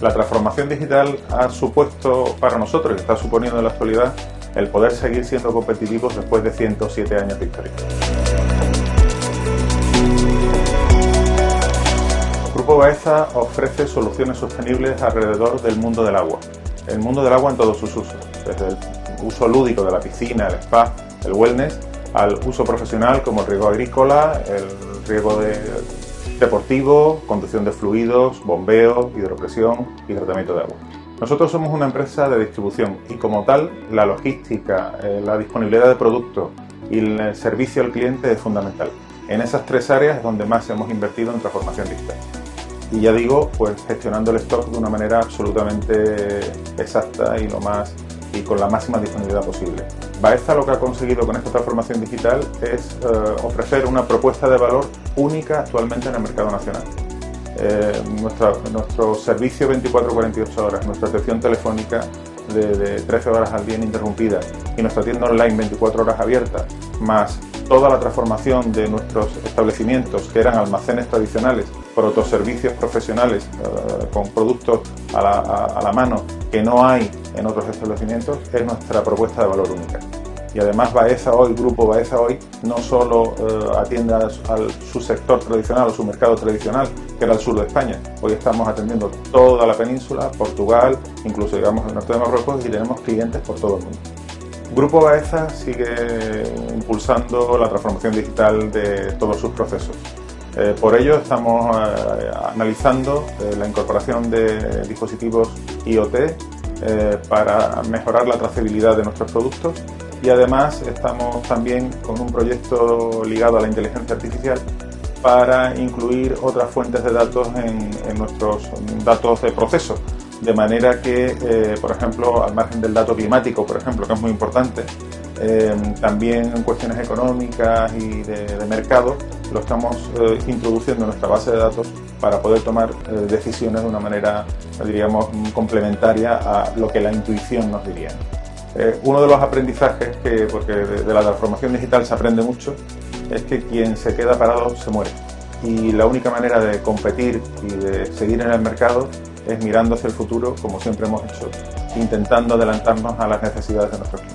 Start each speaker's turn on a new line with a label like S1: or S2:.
S1: La transformación digital ha supuesto para nosotros, y está suponiendo en la actualidad, el poder seguir siendo competitivos después de 107 años de historia. Grupo Baeza ofrece soluciones sostenibles alrededor del mundo del agua. El mundo del agua en todos sus usos, desde el uso lúdico de la piscina, el spa, el wellness, al uso profesional como el riego agrícola, el riego deportivo, conducción de fluidos, bombeo, hidropresión y tratamiento de agua. Nosotros somos una empresa de distribución y como tal la logística, eh, la disponibilidad de productos y el servicio al cliente es fundamental. En esas tres áreas es donde más hemos invertido en transformación digital. Y ya digo, pues gestionando el stock de una manera absolutamente exacta y lo más y con la máxima disponibilidad posible. Baeza lo que ha conseguido con esta transformación digital es eh, ofrecer una propuesta de valor única actualmente en el mercado nacional. Eh, nuestro servicio 24-48 horas, nuestra atención telefónica de, de, 13 horas al día ininterrumpida y nuestra tienda online 24 horas abierta, más toda la transformación de nuestros establecimientos que eran almacenes tradicionales por otros servicios profesionales eh, con productos a la mano que no hay en otros establecimientos es nuestra propuesta de valor única. Y además Baeza hoy, Grupo Baeza hoy, no solo eh, atiende a, su sector tradicional o su mercado tradicional, que era el sur de España. Hoy estamos atendiendo toda la península, Portugal, incluso llegamos al norte de Marruecos y tenemos clientes por todo el mundo. Grupo Baeza sigue impulsando la transformación digital de todos sus procesos. Eh, por ello estamos eh, analizando la incorporación de dispositivos IoT para mejorar la trazabilidad de nuestros productos. Y además estamos también con un proyecto ligado a la inteligencia artificial para incluir otras fuentes de datos en, nuestros datos de proceso, de manera que, eh, por ejemplo, al margen del dato climático, por ejemplo, que es muy importante, eh, también en cuestiones económicas y de, mercado, lo estamos eh, introduciendo en nuestra base de datos para poder tomar decisiones de una manera, diríamos, complementaria a lo que la intuición nos diría. Eh, uno de los aprendizajes, que, porque de, la transformación digital se aprende mucho, es que quien se queda parado se muere. Y la única manera de competir y de seguir en el mercado es mirando hacia el futuro, como siempre hemos hecho, intentando adelantarnos a las necesidades de nuestros clientes.